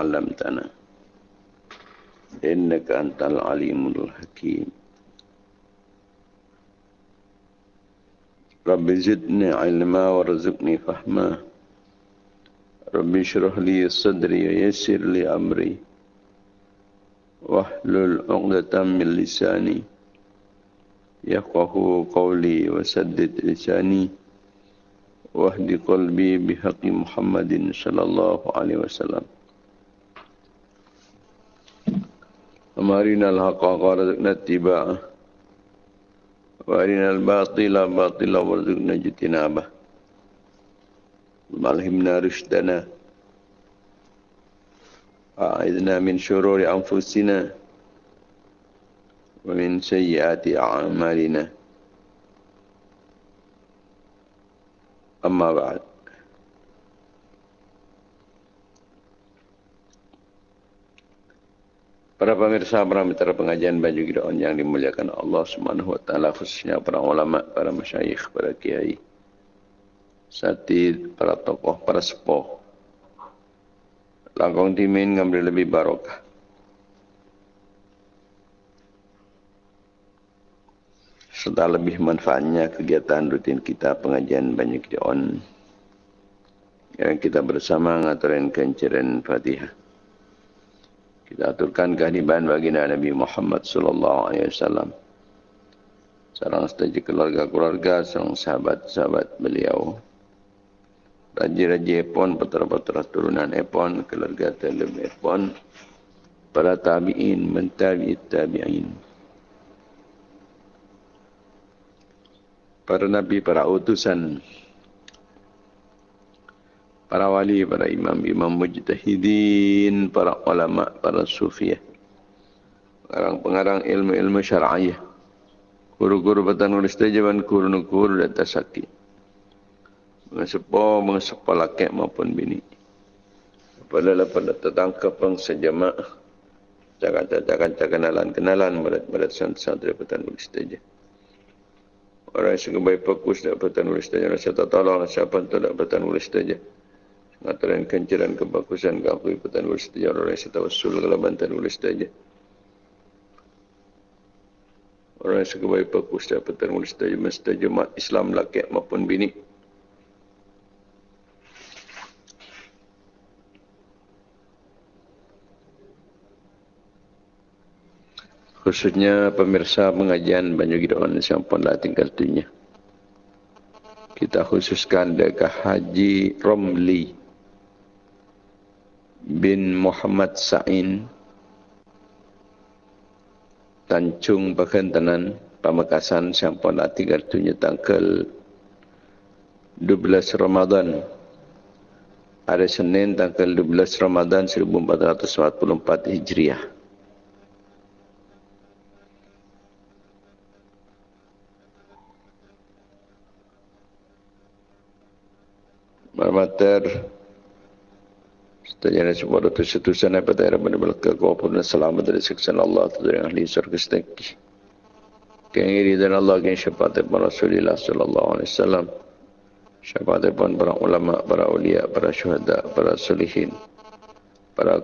علمتنا. إنك أنت العليم الحكيم. رب زدني علما وارزقني فهما. رب اشرح لي صدري ويسر لي أمري. واحلل عقدة من لساني. يفقه قولي وسدد لساني. واهد قلبي بحق محمد صلى الله عليه وسلم. أمارنا الحق وارزقنا اتباعه. وارنا الباطل باطلا وارزقنا اجتنابه. وألهمنا رشدنا. أعذنا من شرور أنفسنا. ومن سيئات أعمالنا. أما بعد. Para pemirsa, para mitra pengajian baju gidaun yang dimuliakan Allah Subhanahu wa taala khususnya para ulama, para masyayikh, para kiai, satid, para tokoh, para sepuh. Langkong timin ngambil lebih barokah. serta lebih manfaatnya kegiatan rutin kita pengajian banyak di on yang kita bersama ngaturin kenciran Fatihah. Kita aturkan kehadiran baginda Nabi Muhammad sallallahu alaihi wasallam. Sarang setuju keluarga-keluarga, sarang sahabat-sahabat beliau. Raja-raja pun, putera-putera turunan pun, keluarga telem pun, para tabi'in, mentabi'it tabi'in. para nabi, para utusan, para wali, para imam, imam mujtahidin, para ulama, para sufiah, pengarang-pengarang ilmu-ilmu syar'iyah, guru-guru batan nulis tajaban, guru-guru dan tasaki, mengesepo, mengesepo laki maupun bini. Apabila pada tertangkap pang sejamak, cakap-cakap kenalan-kenalan, berat-berat santri batan nulis tajaban. Orang yang sungguh baik fokus dapat nulis saja. Rasa tak tolong siapa yang tak dapat nulis saja. Ngatakan kencaran kebagusan kau dapat nulis saja. Orang yang tahu sul kalau bantan nulis saja. Orang yang sungguh baik fokus dapat nulis saja. Mesti jemaat Islam laki maupun bini. khususnya pemirsa pengajian Banyu Gidawan yang pun dah tinggal dunia. Kita khususkan dekat Haji Romli bin Muhammad Sa'in Tancung Bakentanan Pamekasan yang pun dah tinggal dunia tanggal 12 Ramadan hari Senin tanggal 12 Ramadan 1444 Hijriah. Marmater Setajana semua doa setusan apa ada benar ke kau pun selamat dari siksa Allah tu dari ahli surga setinggi. Kengiri dan Allah keng syafaat para Rasulullah sallallahu alaihi wasallam. Syafaat para ulama, para ulia, para syuhada, para solihin, para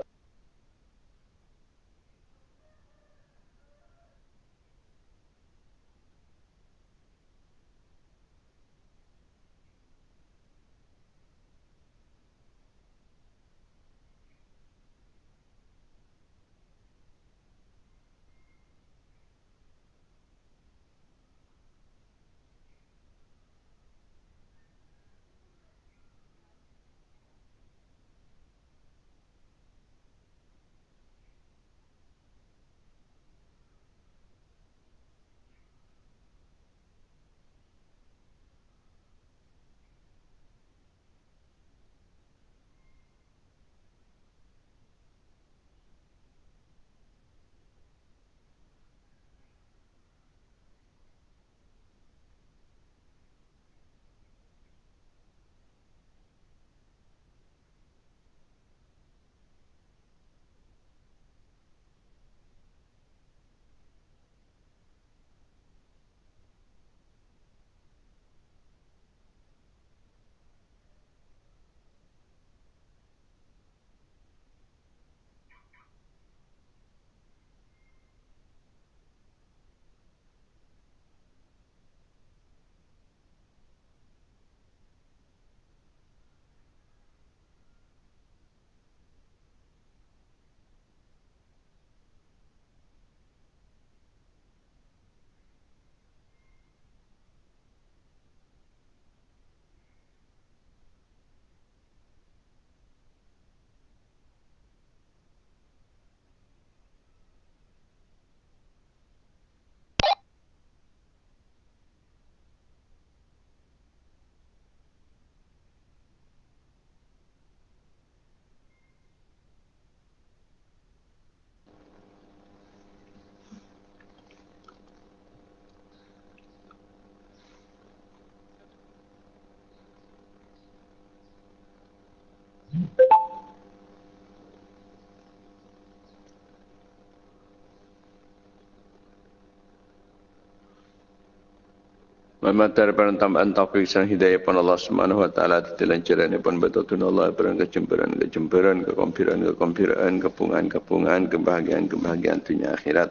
Mematari pada tambahan taufik sang hidayah pun Allah Subhanahu wa taala telancaran pun betul Allah pada kecemburuan kecemburuan kekompiran kekompiran kepungan kepungan kebahagiaan kebahagiaan dunia akhirat.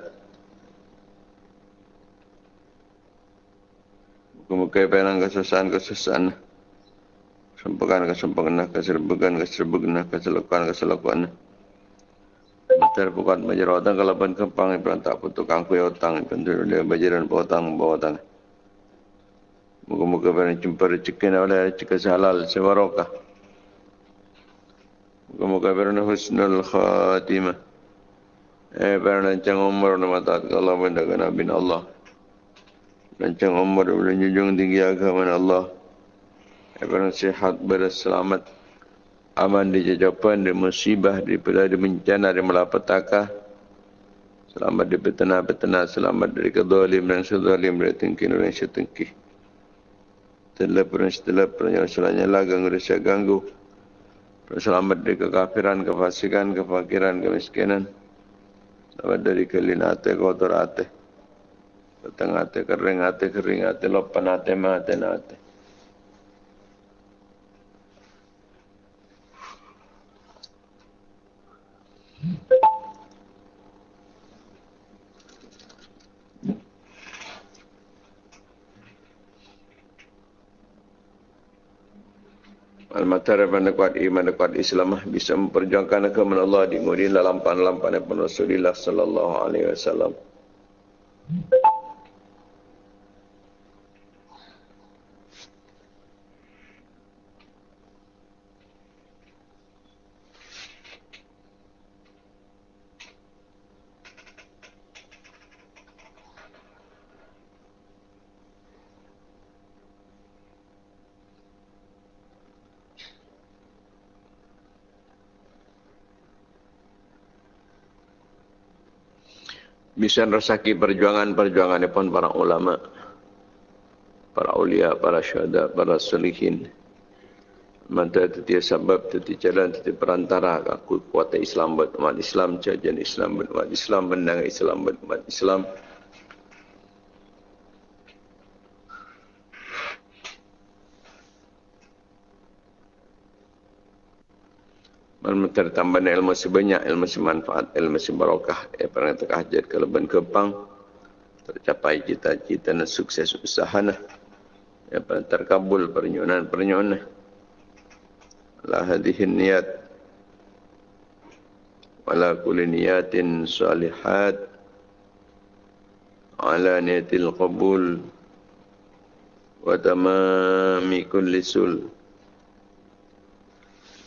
Muka-muka penang kesusahan kesusahan. Sempurna kesempurnaan keserbukan keserbukan keselukuhan keselukuhan. Betul bukan majerotan kalau pun kempang ibu tak putuk angkui otang dia bajaran potang potang. Moga-moga pada jumpa rezeki oleh rezeki halal sebarokah. Moga-moga pada husnul khatimah. Eh, pada lancang umur nama taat Allah benda ke Nabi Allah. Lancang umur boleh junjung tinggi agama Allah. Eh, pada sihat berselamat. Aman di jajapan, di musibah, di di bencana, di malapetaka. Selamat di petena-petena, selamat dari kedolim dan sedolim, dari tingkir dan setengkih setelah pernah setelah pernah selanya ganggu rasa ganggu. Selamat dari kekafiran, kefasikan, kefakiran, kemiskinan. Selamat dari kelinate, kotor ate petang ate, kering ate, kering ate, lopan ate, mate, nate Al-Matar pada kuat iman kuat Islam bisa memperjuangkan agama Allah di kemudian dalam lampan-lampan Rasulullah sallallahu alaihi wasallam. Bisa rasaki perjuangan-perjuangan pun para ulama, para ulia, para syuhada, para salihin. Manta itu sebab, itu jalan, itu perantara aku kuat Islam buat umat Islam, jajan Islam buat umat Islam, menang Islam buat umat Islam. Ilmu tertambah ilmu sebanyak, ilmu semanfaat, ilmu sebarokah. Ya, pernah terkahjat ke leban kepang. Tercapai cita-cita dan sukses usaha. Nah. Ya, pernah terkabul pernyonan-pernyonan. La hadihin niat. Wala kuli niatin salihat. Ala niatil qabul. Wa tamami kulli sul.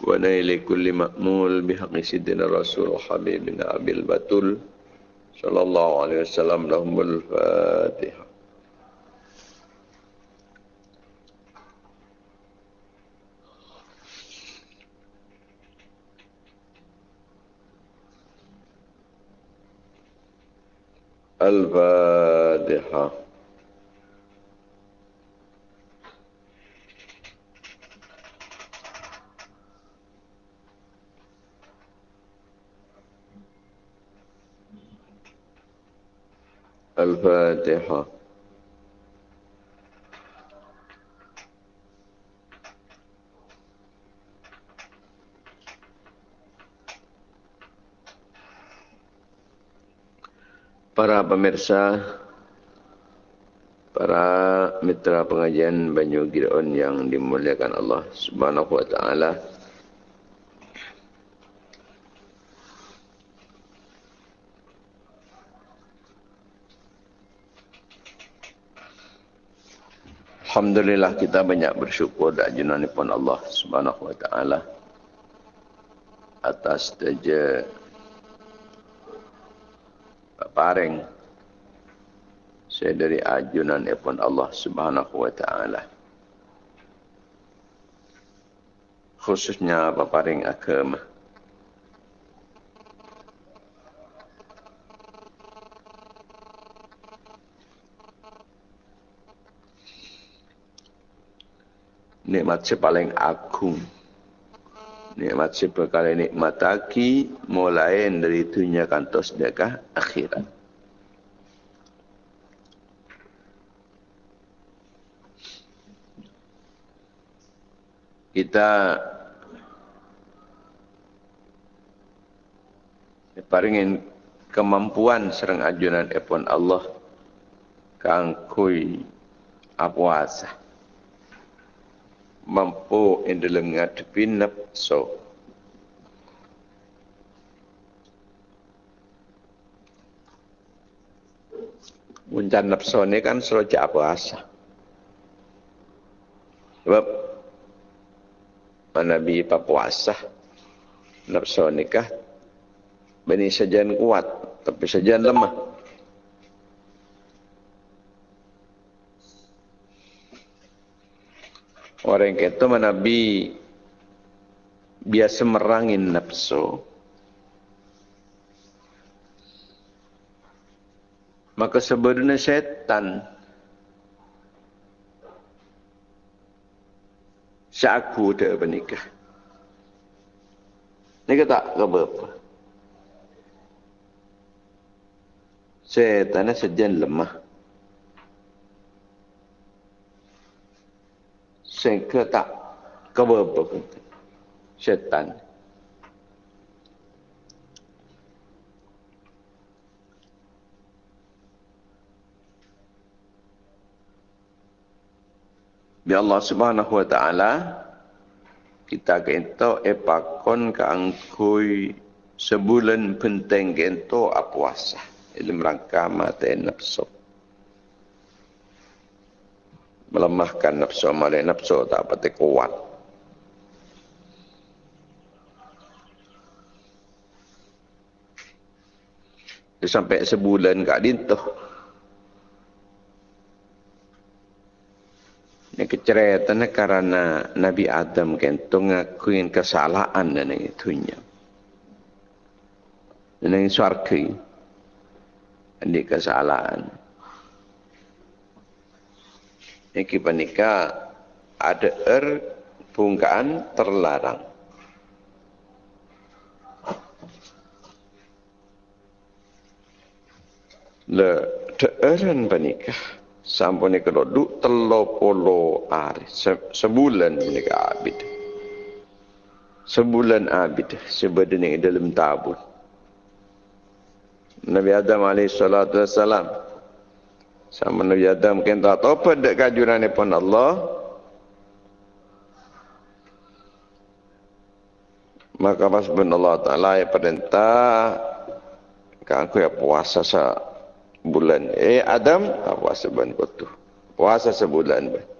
ونيل كل مأمول بحق سيدنا رسول حبيبنا أبي البتول صلى الله عليه وسلم لهم الفاتحة. الفاتحة. الفاتحة Para pemirsa, para mitra pengajian Banyu Gideon yang dimuliakan Allah Subhanahu wa taala. Alhamdulillah kita banyak bersyukur dan junani pun Allah Subhanahu wa taala atas saja paring saya dari ajunan pun Allah Subhanahu wa taala. Khususnya paparing agama nikmat sepaling agung. Nikmat sepekal nikmat lagi mulai dari dunia kantos dekah akhirat. Kita paringin kemampuan serang ajunan epon Allah kangkui apuasa. Apuasa mampu in dalam ngadepi nafsu Muncan nafsu ni kan serojak puasa. Sebab Nabi puasa nafsu nikah Bani sajian kuat, tapi sajian lemah. Orang kata Nabi biasa merangin nafsu. Maka sebenarnya setan syaku dia bernikah. Ini kata apa-apa. Setan sejen lemah. Keberapa pun. Setan. Bi Allah Subhanahu wa taala kita kento epakon kangkui sebulan penting kento apuasa dalam rangka mati nafsu. Melemahkan nafsu, malah nafsu tak pati kuat. Sampai sebulan kat dintuh. Ini keceretan karena Nabi Adam kentung ngakuin kesalahan dan itunya. Dan ini suarki ini kesalahan. Ini panika ada er bungkaan terlarang. Le deeran panika sampun iki duduk telo polo hari sebulan menika abid. Sebulan abid sebenarnya dalam tabut. Nabi Adam alaihi salatu wassalam. Sama Nabi Adam mungkin tak tahu apa dek kajuran pun Allah. Maka pas bin Allah Ta'ala ya perintah kan aku ya puasa sa bulan. Eh Adam, puasa bulan kutu. Puasa sebulan. Bah.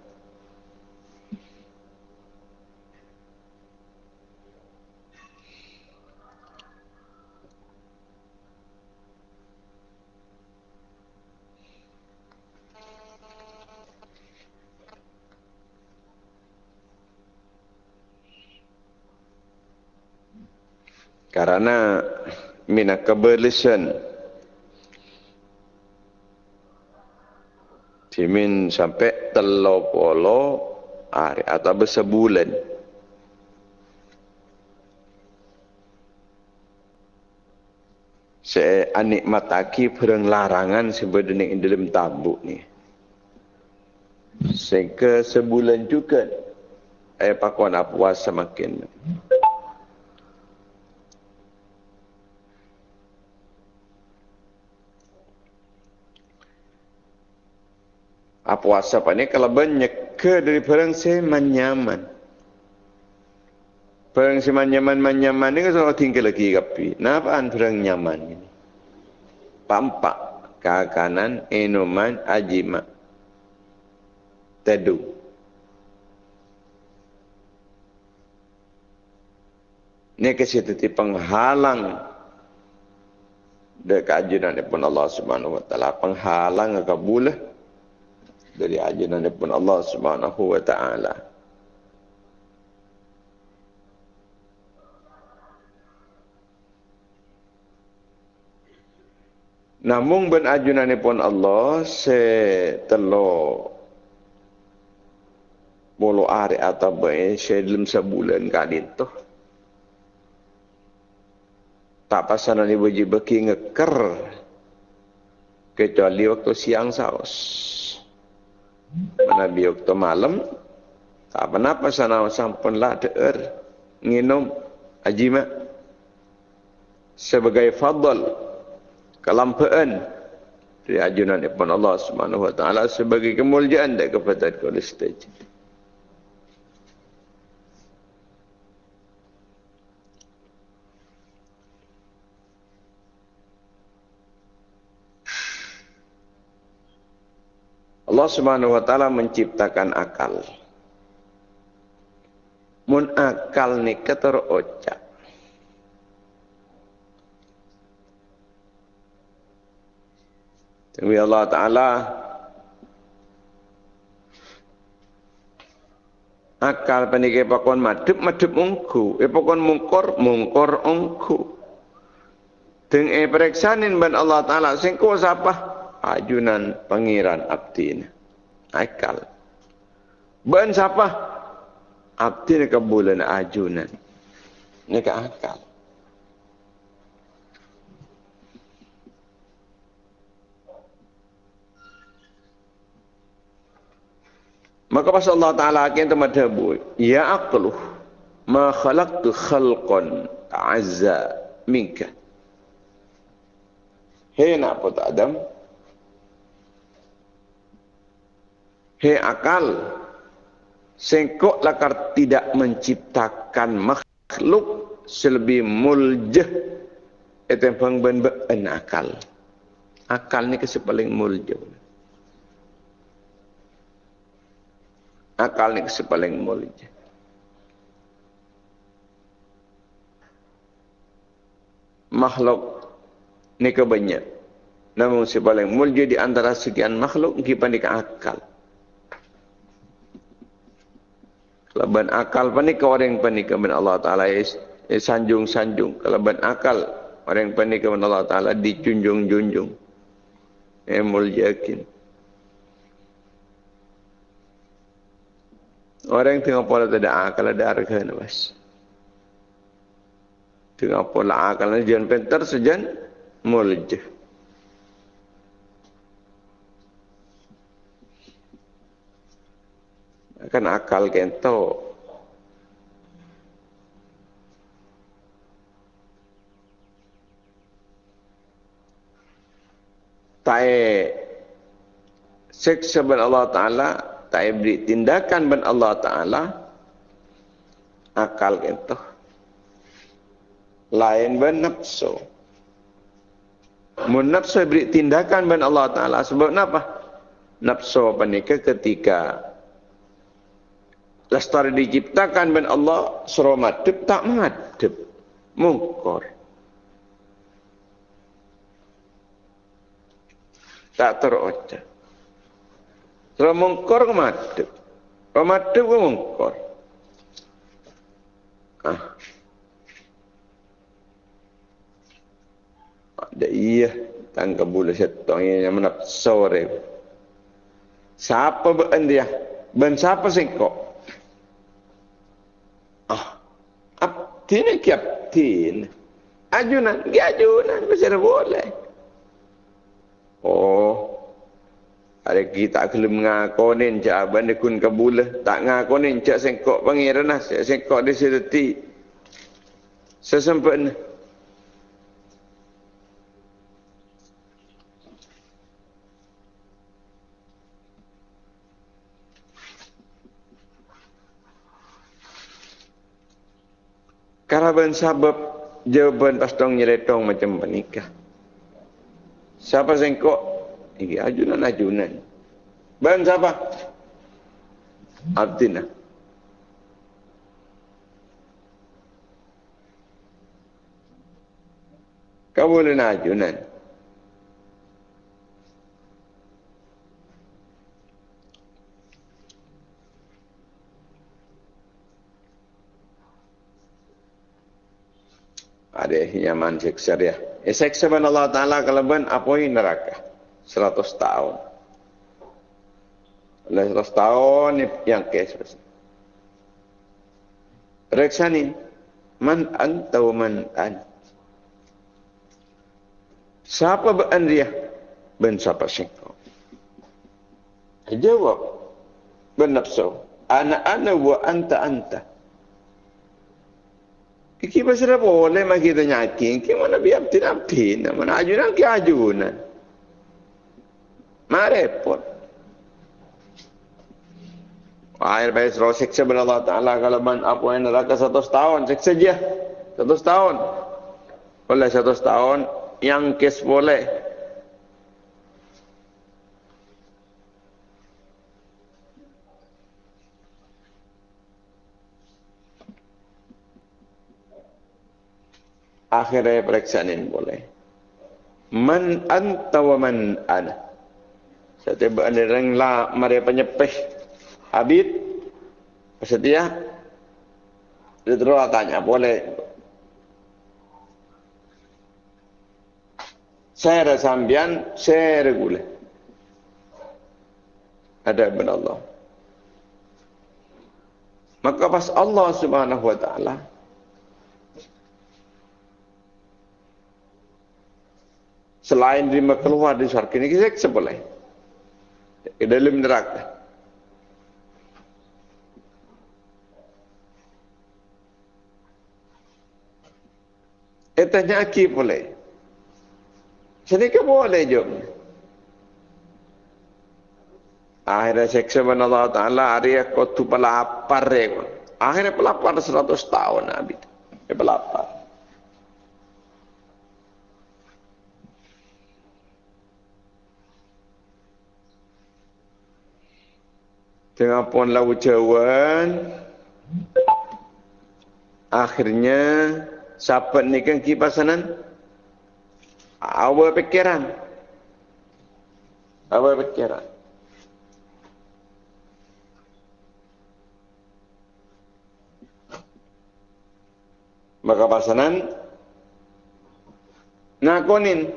Karena mina keberlisan Timin sampai telo polo hari atau bersebulan. Saya anik mataki perang larangan sebenarnya dalam tabuk ni. Sehingga sebulan juga. Eh pakuan apa puasa makin. Apa puasa apa ni kalau banyak ke dari perang saya manyaman. Perang si manyaman manyaman ni kan tinggal lagi kapi. Napaan perang nyaman ini? Pampak kakanan enoman ajima. Tedu. Ini kesitu penghalang dekat ajunan pun Allah Subhanahu Wa Taala penghalang kabulah dari ajaran daripada Allah Subhanahu wa taala. Namun ben ajunan pun Allah se telo bolo are atau bae se dalam sebulan kali tu. Tak pasal ni wajib beki ngeker kecuali waktu siang saus. Nabi waktu malam Tak apa-apa sana sampun lah deer nginum ajima sebagai fadl kelampaan dari ajunan Ibn Allah Subhanahu wa taala sebagai kemuliaan dan kepada kolestaj. Allah Subhanahu wa taala menciptakan akal. Mun akal ni keterocak. Tapi Allah Ta'ala akal penike pakon madep madep ungku e pakon mungkor mungkor ungku deng e pereksanin ban Allah Ta'ala sing ko sapa ajunan pangeran abdi akal ban siapa? Abdi ni kebulan ajunan? Ni ke akal. Maka pas Allah Ta'ala akan temadabu, Ya aqluh, ma khalaqtu khalqan azza minka. Hei nak pun Adam, Hei akal, sengkok lakar tidak menciptakan makhluk selebih muljah itu yang pengben akal. Akal ni kasi paling muljah. Akal ni kasi paling muljah. Makhluk ni kebanyak. Namun si paling muljah di antara sekian makhluk, kita akal. Kelaban akal panik orang panik kepada Allah Taala is sanjung sanjung. Kelaban akal orang panik kepada Allah Taala dijunjung junjung. Emul yakin. Orang tengah pola tidak akal ada harga nafas. Tengah pola akal jangan pentar sejan muljah. Kan akal kento tae seksa ben Allah taala tae beri tindakan ben Allah taala akal kento lain ben nafsu. Mun nafsu beri tindakan ben Allah taala sebab apa nafsu apa ketika Lestari diciptakan ben Allah suruh madep tak madep. Mungkor. Tak teroca. Suruh mungkor ke madep. Kalau madep ke mungkor. Ah. Ada iya. Tangga bulu setong yang menapsore. Siapa ben dia? Ben siapa singkok? Tini kapten. Ajunan, gi ajunan, masih boleh. Oh, ada kita kelem ngakonin cak abang dekun kabula. Tak ngakonin cak sengkok pangeran lah. Sengkok di sini. Sesempatnya. Karaban sabab jawaban pastong nyeletong macam menikah. Siapa sengkok? Ini ajunan-ajunan. Ban siapa? Abdina. Kamu boleh ajunan. Ada nyaman seksa dia. Ya seksa ban Allah Ta'ala apa ini neraka. Seratus tahun. Oleh seratus tahun yang kes. Reksa ni. Man anta wa man an. Siapa ban dia? Ben siapa singkau? Jawab. Ben nafsu. Ana ana wa anta anta. Iki pasal boleh mah kita nyaki. Iki mana biar tidak pin. Mana ajunan ke ajunan. Mah repot. Akhir baik suruh seksa Allah Ta'ala kalau man apa yang neraka satu tahun seksa je. Satu tahun. Boleh satu tahun yang kes boleh. Akhirnya periksaan ini boleh. Man anta wa man ana. Tiba ada orang lah mari penyepeh Habib bersedia? Dia terus tanya, boleh. Saya ada sambian, saya regular. Ada benar Allah. Maka pas Allah subhanahu wa ta'ala selain terima keluar di syarki ini, kita boleh. Di dalam neraka. Eh tanya aki boleh. Jadi ke boleh jom. Akhirnya seksa mana Allah Ta'ala hari aku tu pelapar ya. Akhirnya pelapar seratus tahun Nabi. Ya pelapar. Tengah pun laut cawan. Akhirnya Siapa ni kan kipasanan? Awal pikiran. Awal pikiran. Maka pasanan nakonin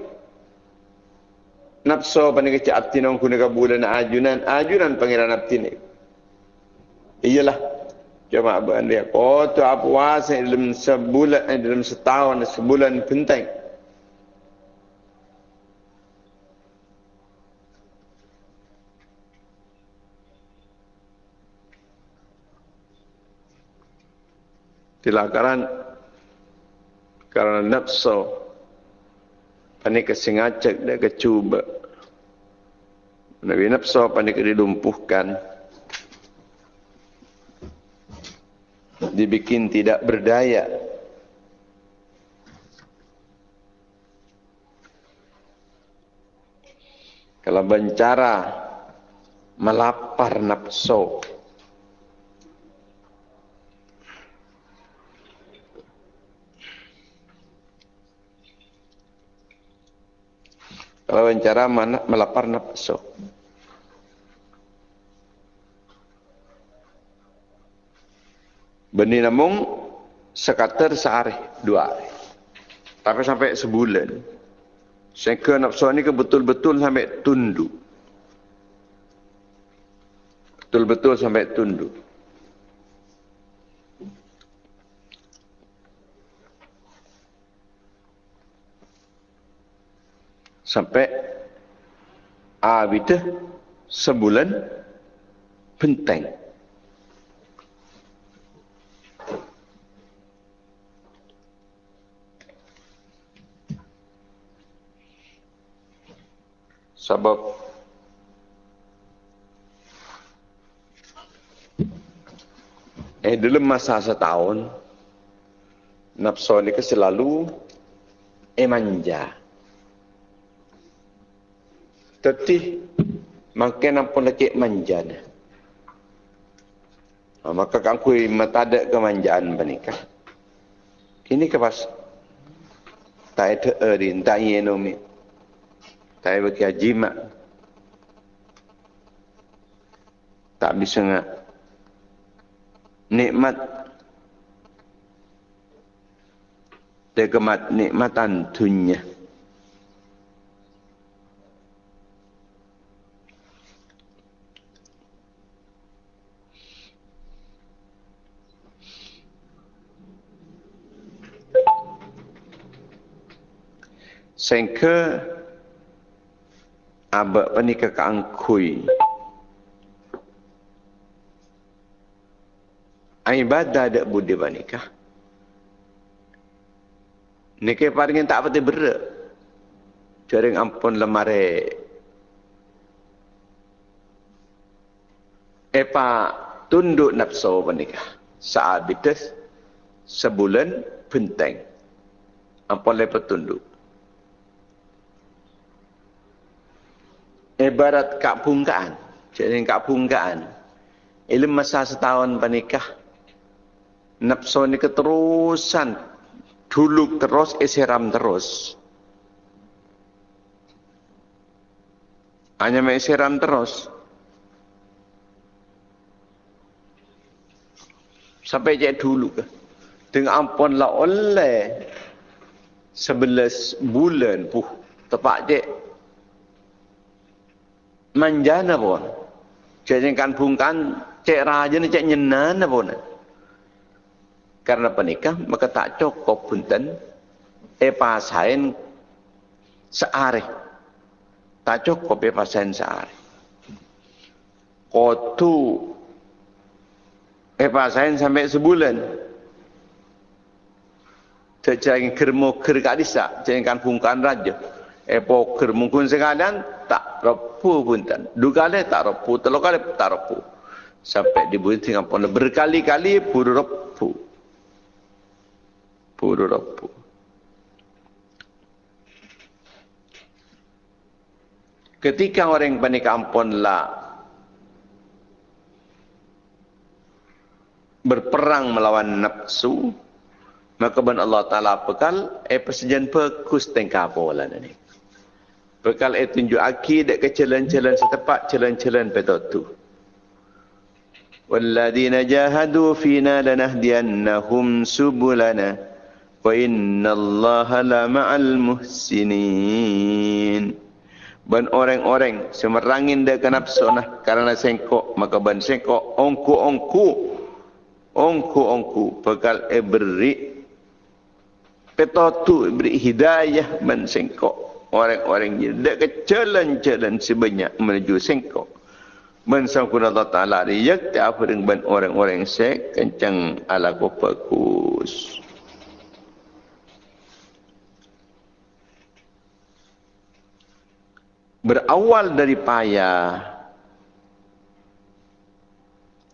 nafsu panik kecak tinong kunika bulan ajunan ajunan pangeran abtini. Iyalah Cuma abang dia kotor apa puasa dalam sebulan eh, dalam setahun sebulan penting. Tilakaran karena nafsu panik kesengajak dan kecuba. Nabi nafsu panik dilumpuhkan. Dibikin tidak berdaya. Kalau bencara melapar nafsu. Kalau bencara melapar nafsu. Benih namung sekater sehari, dua hari. Tapi sampai sebulan. Sehingga nafsu ini betul-betul sampai tunduk. Betul-betul sampai tunduk. Sampai abida sebulan penting. Sebab eh dalam masa setahun nafsu ni ke selalu eh manja. Tapi makin apa lagi manja ni. Ha, maka kan kui mata ada kemanjaan bernikah. Ini ke pas tak ada erin, tak yenomi. Tak bagi jimat. Tak bisa nak nikmat dekemat nikmatan dunia. Sehingga abak panika ka angkui ibadah dak budi banikah. Nike paringin tak pati berak. Jaring ampun lemare. Epa tunduk nafsu banikah. Saat bitas sebulan penting. Ampun lepas tunduk. Ibarat kak pungkaan. Jadi kak pungkaan. Ilmu masa setahun panikah. Nafsu ni keterusan dulu terus isiram terus hanya isiram terus sampai je dulu ke dengan ampun lah oleh sebelas bulan puh tepat je manjana pun. Jadi kan bungkan cek raja ni cek nyenan pun. Karena penikah maka tak cukup punten. Epa sain seare tak cukup epa sain seare kotu. Epa sain sampai sebulan. Jangan kermo kerkadisa, jangan bungkan raja. Epo kermungkun sekalian tak repu punten. Dua kali tak repu, kali tak repu. Sampai dibuat dengan pun berkali-kali pun repu pururapu. Ketika orang panik ampun lah berperang melawan nafsu, maka ben Allah Taala bekal eh persejan pekus tengka pola ni. Bekal eh tunjuk aki dek ke jalan-jalan setepat jalan-jalan petotu. Walladina jahadu fina lanahdiyannahum subulana. Wa inna Allah la ma'al muhsinin. Ban orang-orang semerangin dia kenap sonah karena sengkok maka ban sengkok ongku ongku ongku ongku bekal e beri petotu beri hidayah ban sengkok orang-orang ni dak ke jalan-jalan sebanyak menuju sengkok ban Allah Taala riyak ta apa dengan orang-orang sek kencang ala kopakus berawal dari payah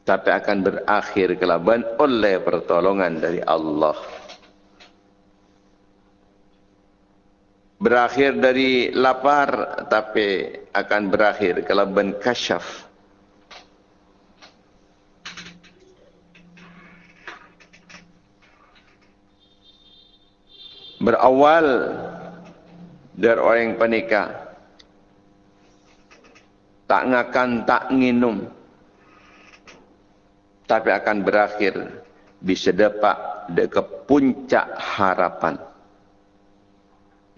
tapi akan berakhir kelaban oleh pertolongan dari Allah. Berakhir dari lapar tapi akan berakhir kelaban kasyaf. Berawal dari orang yang panikah tak ngakan tak minum tapi akan berakhir bisa dapat ke puncak harapan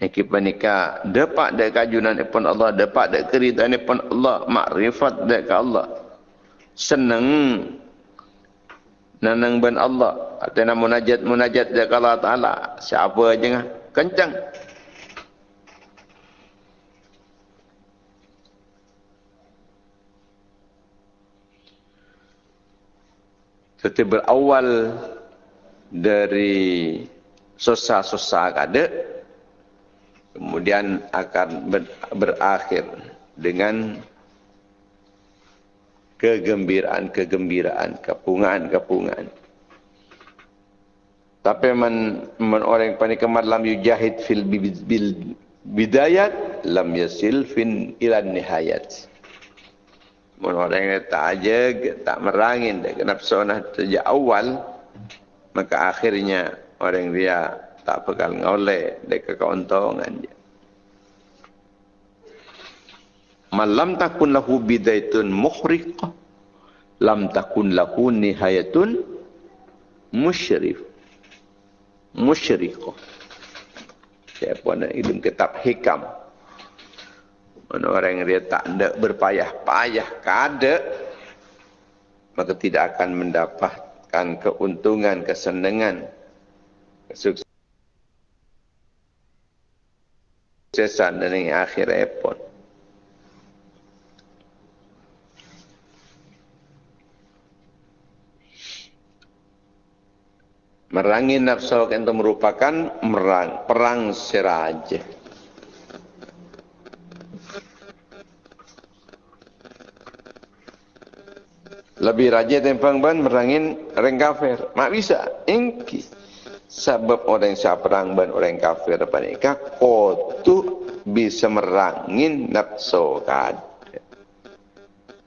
Iki panika dapat dek kajunan pun Allah dapat dek keridaan pun Allah makrifat dek Allah. Senang nanang ben Allah. Atau munajat munajat dek Allah Taala. Siapa aja kencang. Seperti berawal dari susah-susah kada, kemudian akan ber, berakhir dengan kegembiraan-kegembiraan, kepungan-kepungan. Tapi man, man orang yang panik lam yujahid fil bidayat lam yasil fin ilan nihayat. Mun orang yang tak aja, tak merangin, dia kena pesona sejak awal, maka akhirnya orang dia tak pegal ngoleh, dia kekeuntungan dia. Malam takun lahu bidaitun muhriqah, lam takun lahu nihayatun musyrif. Musyrikah. Siapa nak ilmu kitab hikam. Mana orang yang dia tak ada berpayah-payah kada maka tidak akan mendapatkan keuntungan, kesenangan, kesuksesan dan yang akhir pun. Merangi nafsu itu merupakan merang, perang siraja. Lebih raja tempang ban merangin orang kafir. Mak bisa. Engki. Sebab orang yang perang ban orang kafir depan nikah. Kau tu bisa merangin nafsu kad.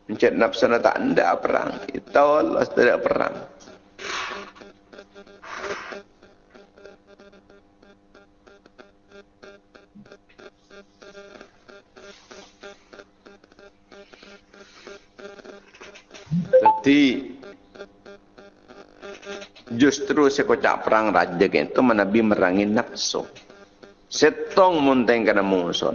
Mencet nafsu tak ada perang. Itu Allah tidak perang. Jadi justru sekocak perang raja itu menabi merangi nafsu. Setong munteng kena musuh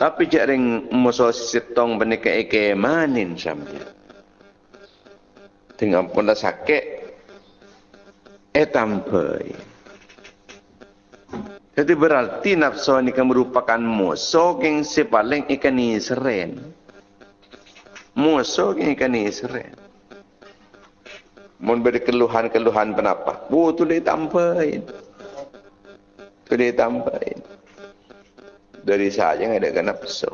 Tapi jaring musuh setong benika eke manin sampai. Dengan pun dah sakit, eh tampai. Jadi berarti nafsu ini merupakan musuh yang sepaling ikan ini seren musuh yang ikan Israel. Mun beri keluhan-keluhan kenapa? Bu tu dia tambahin. Tu dia tambahin. Dari saja yang ada kena pesuh.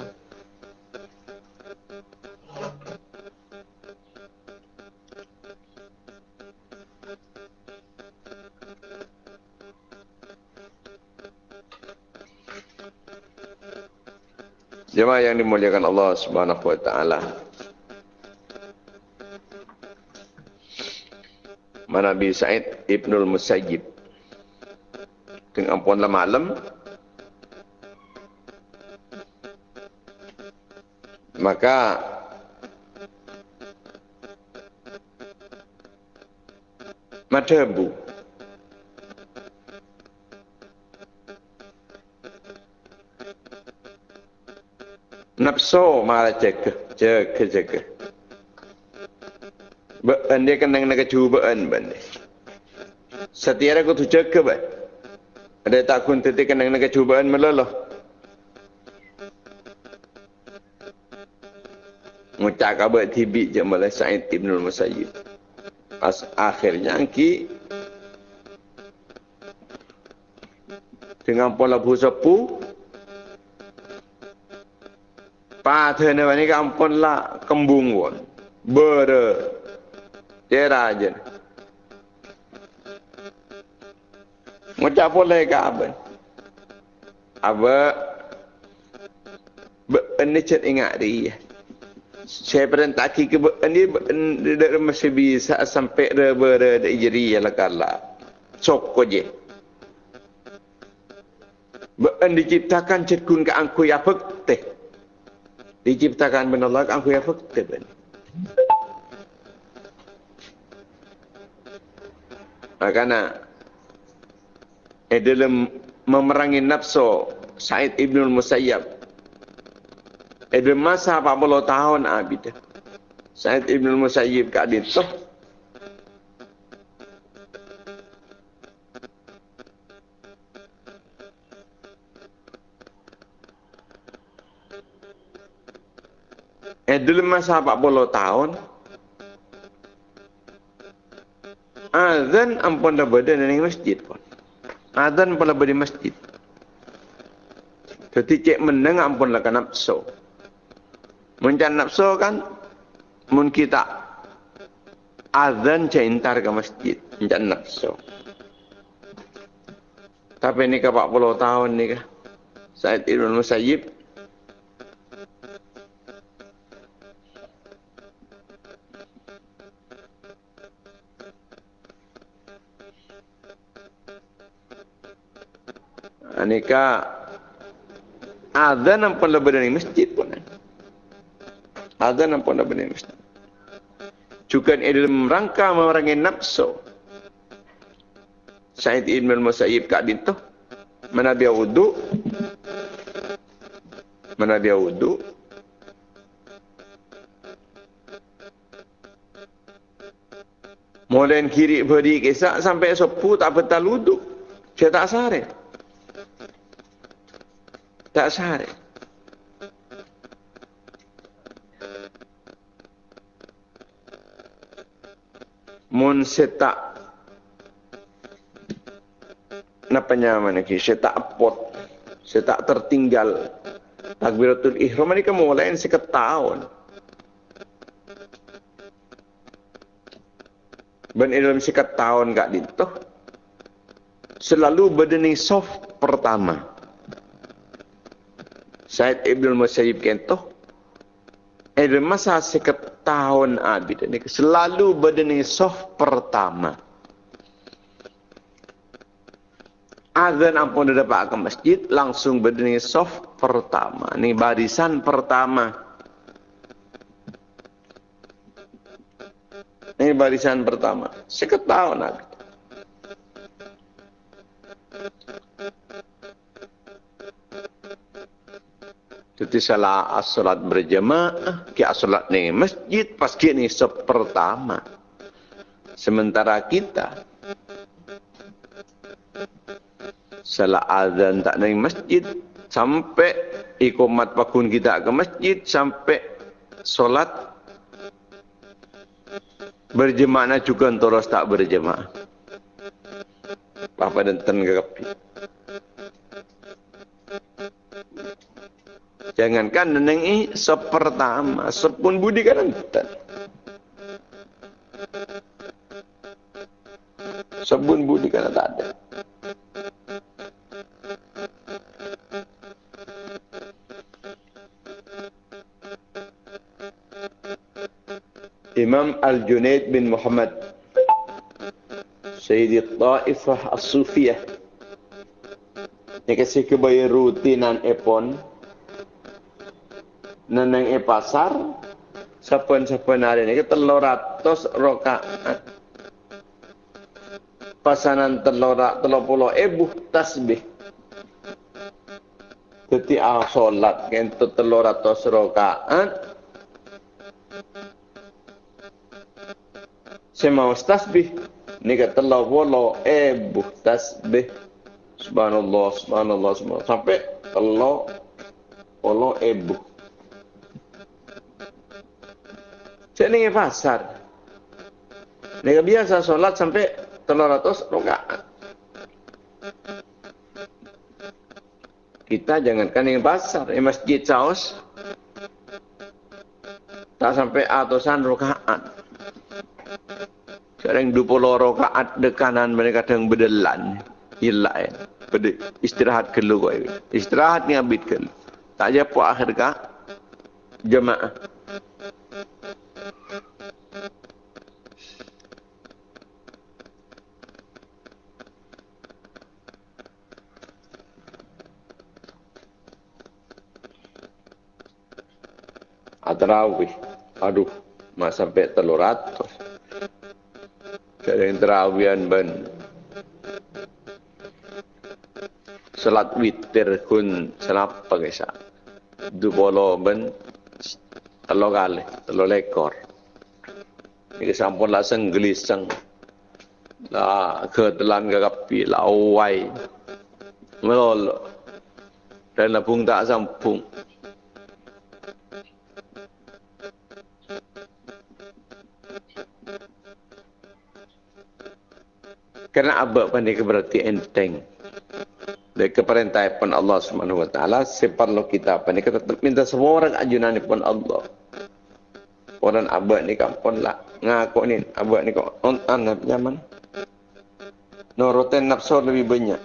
Jemaah yang dimuliakan Allah Subhanahu wa taala. Nabi Sa'id Ibnul Musayyib. Dengan puanlah malam maka madhabu nafsu malah jaga jaga jaga Baan dia kena kena kecubaan ban dia. Setiap aku tu jaga ban. Ada tak kun teti kena kena kecubaan melalah. Ngucak kabar tibi je malah Sa'id Ibn al-Musayyid. As akhirnya ki dengan pola busapu Pathana ni kampun lah kembung pun. Ber Tera aja. Macam boleh ke apa? Apa? Ini cek ingat dia. Saya pernah tak ke ini tidak masih bisa sampai reba ada ijri ya lah kala. Sok je. Ben diciptakan cetkun ke angku ya fakte. Diciptakan benar Allah angku ya fakte ben. Makanya eh, dalam memerangi nafsu Said Ibn Musayyab. Eh, dalam masa 40 tahun abid Said Ibn Musayyib kat itu Eh dalam masa 40 tahun Azan ampun dah berada di masjid pun. Azan pun dah berada di masjid. Jadi cek meneng ampun lah nafsu. Mencan nafsu kan, mun kita azan cintar ke masjid. Mencan nafsu. Tapi ni ke 40 tahun ni ke. Said Ibn Musayyib Anika azan pun lebih dari masjid pun. Azan pun lebih dari masjid. Juga ini dalam rangka memerangi nafsu. Said Ibn Musayyib kat itu. Mana dia wudu. Mana dia wudu. Mulai kiri beri kisah sampai sepuh tak betul wudu. Saya tak sarih tak sehari. Mun setak Napanya mana ki? Saya tak apot. Saya tak tertinggal. Takbiratul ihram ni kamu lain seketahun. Ben dalam seketahun kak dinto. Selalu berdeni soft pertama. Said Ibn Musayyib kento. Eh, masa seketahun abid ini selalu berdeni soft pertama. Azan ampun dah dapat ke masjid, langsung berdiri soft pertama. Ini barisan pertama. Ini barisan pertama. Seketahuan Nabi. Jadi salah asolat berjemaah, ki asolat ni masjid, pas ni soft pertama. Sementara kita, salat azan tak naik masjid sampai ikomat pakun kita ke masjid sampai solat berjemaah juga terus tak berjemaah. Apa dan ten kapi. Jangankan neneng ini sepertama, sepun budi kan enten. Sepun budi kan tak ada. Imam Al-Junaid bin Muhammad Sayyidi Ta'ifah As-Sufiyah Ini kasih kebaya rutinan epon Neneng e pasar? Siapa-siapa hari Telur ratus rokaat Pasanan telur telur puluh ebuh tasbih. Jadi ah solat Kentu telur ratus rokaat Sema tasbih. Ni kata Allah wala ebu tasbih. Subhanallah subhanallah subhanallah. Sampai Allah wala ebu Saya ni pasar. Ni biasa solat sampai telur ratus rakaat. Kita jangankan yang pasar, yang masjid saus. Tak sampai atusan rakaat. Sekarang dua puluh rakaat dekanan mereka kadang berdelan. Hilang. Pada istirahat keluar. Istirahat ni abid ke. Tak japa akhir kah? Jemaah. Atrawih. Aduh, mak sampai telur ratus. Sering terawian ben. Salat witir kun senapa kisah. Du bolo ben. Telo kali, telo lekor. Ini sampun lah senggeliseng. Lah ketelan kakapi, lah uwai. Melolo. Dan lapung tak sampung. Kerana apa pun dia berarti enteng. Dari keperintah pun Allah Subhanahu Wa Taala seperlu kita apa ni kita minta semua orang ajunan pun Allah. Orang abad ni kan pun lah ngaku ni abad ni kok on an nyaman. Nurutin nafsu lebih banyak.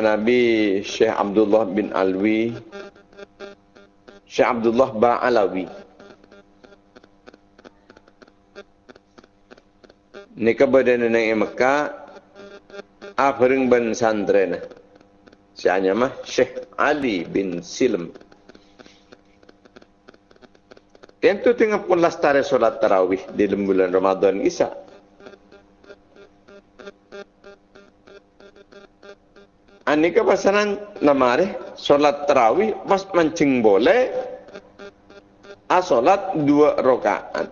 Nabi Syekh Abdullah bin Alwi Syekh Abdullah Ba'alawi. Ini kebadan nenek Mekah Afring bin Sandrena Sianya mah Syekh Ali bin Silm. Tentu tengah pun lastari solat tarawih di bulan Ramadan Isa Ani ke pasaran lamare solat tarawih pas mancing boleh a solat dua rakaat.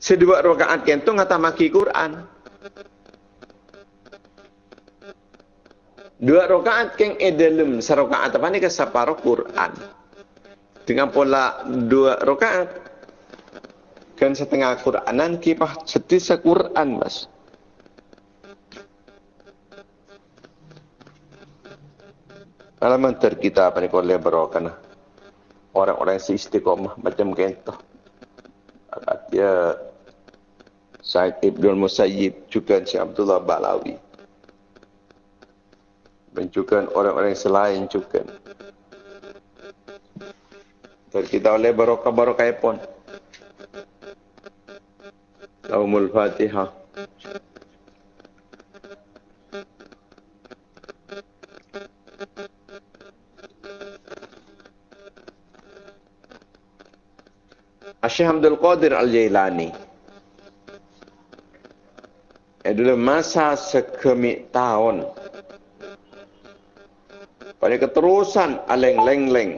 Sedua rakaat kento ngata maki Quran. Dua rakaat keng edelum sarakaat apa ni ke separuh Quran. Dengan pola dua rakaat kan setengah Quranan kipah setisa Quran mas. Alaman ter kita apa ni kalau lebarokan orang-orang yang istiqomah macam kentoh. Dia Said Ibn Musayyib juga Syekh Abdullah Balawi. Dan juga orang-orang selain juga. Dan kita oleh barokah-barokah pun. Laumul Fatihah. Syekh Abdul Qadir Al-Jailani. Adalah masa sekemik tahun. Pada keterusan aleng leng leng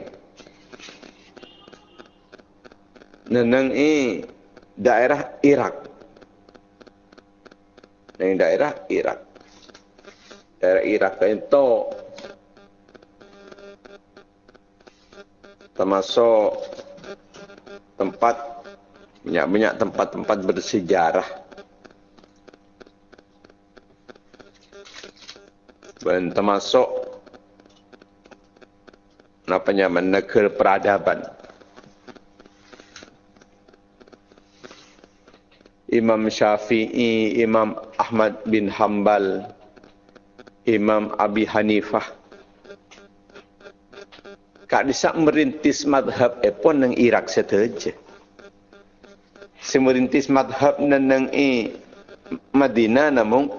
neneng i daerah Irak. Neng daerah Irak. Daerah Irak itu termasuk tempat banyak-banyak tempat-tempat bersejarah. Dan termasuk apa nama negara peradaban. Imam Syafi'i, Imam Ahmad bin Hanbal, Imam Abi Hanifah. Kak disak merintis madhab epon nang Irak saja. Semerintis madhab nang i Madinah namun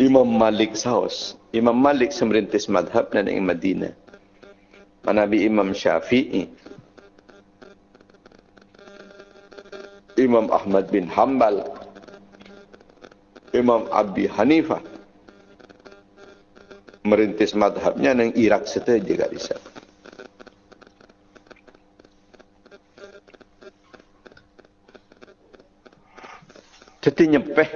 Imam Malik saus. Imam Malik semerintis madhab nang i Madinah. Manabi Imam Syafi'i. Imam Ahmad bin Hanbal. Imam Abi Hanifah. Merintis madhabnya nang Irak saja juga disak. Jadi nyepeh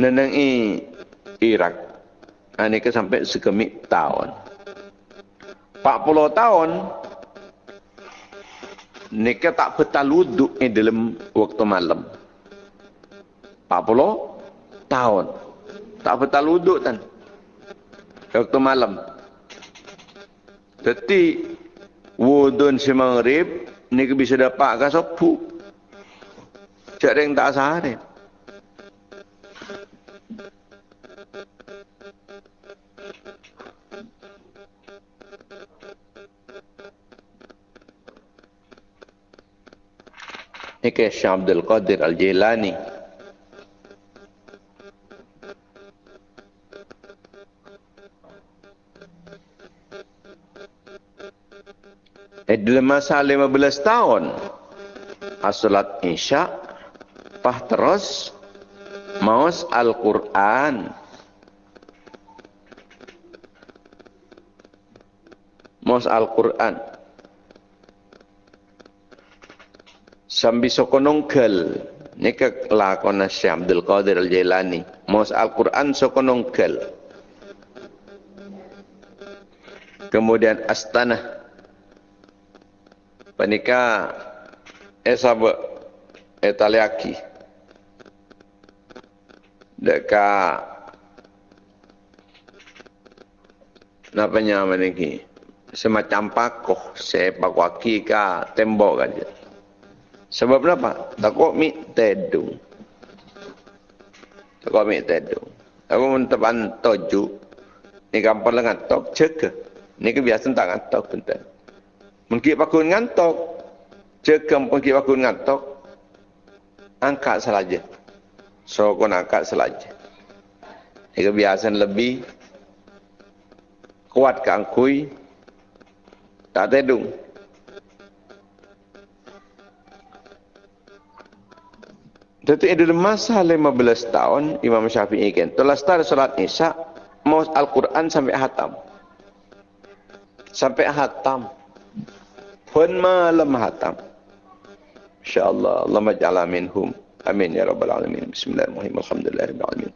neneng i Irak. Ini ke sampai sekemik tahun. 40 tahun Nika tak betal wuduk di dalam waktu malam. 40 tahun. Tak betal wuduk kan. Waktu malam. Jadi wudun si maghrib nika bisa dapat ke sopu. Ada yang tak sehari. Ini ke Syekh Abdul Qadir Al-Jilani. Eh, dalam masa 15 tahun, asalat isya' Pah terus maus Al-Quran. Maus Al-Quran. Sambil sokonongkel. Ini ke lakon Syekh Abdul Qadir Al-Jailani. Maus Al-Quran sokonongkel. Kemudian Astana. Panika. Eh sahabat. Dekat apa nama ni? Semacam pakoh sepak kaki ke tembok aja sebab apa? Takut mi tedung takut mi tedung aku mentepan toju ni kampung lengan tok cek. Ni kebiasaan tak ngantok bentar mungkin pakun ngantok cek mungkin pakun ngantok angkat saja So kau nak kat selaja. Ini kebiasaan lebih kuat ke angkui. Tak tedung. Jadi ada masa 15 tahun Imam Syafi'i kan. Telah start salat Isya mau Al-Quran sampai hatam. Sampai hatam. Pun malam hatam. InsyaAllah. Allah maja'ala minhum. Amin ya rabbal alamin. Bismillahirrahmanirrahim. Alhamdulillahirabbil alamin.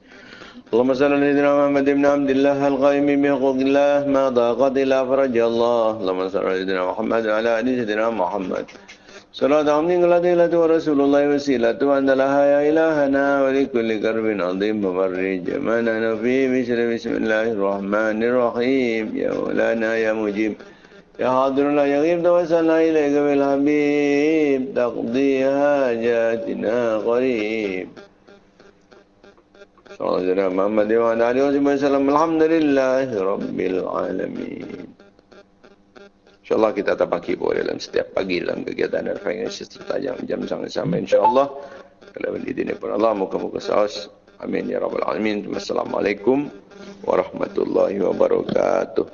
اللهم صل على سيدنا محمد بن عبد الله القائم بحقوق الله ما ضاقت إلا فرج الله اللهم صل على سيدنا محمد وعلى آل سيدنا محمد صلاة عمد الذي ورسول الله وسيلة أن لها يا إلهنا ولكل كرب عظيم مفرج ما نحن فيه بسم الله الرحمن الرحيم يا مولانا يا مجيب يا حاضر لا يغيب توسلنا إليك بالحبيب تقضي حاجاتنا قريب صلى الله عليه محمد وعلى آله وسلم الحمد لله رب العالمين InsyaAllah kita tak pagi boleh dalam setiap pagi dalam kegiatan dan finance serta jam, jam sama-sama insyaAllah. Kalau beli dini pun Allah, muka-muka saus. Amin ya Rabbal Alamin. Wassalamualaikum warahmatullahi wabarakatuh.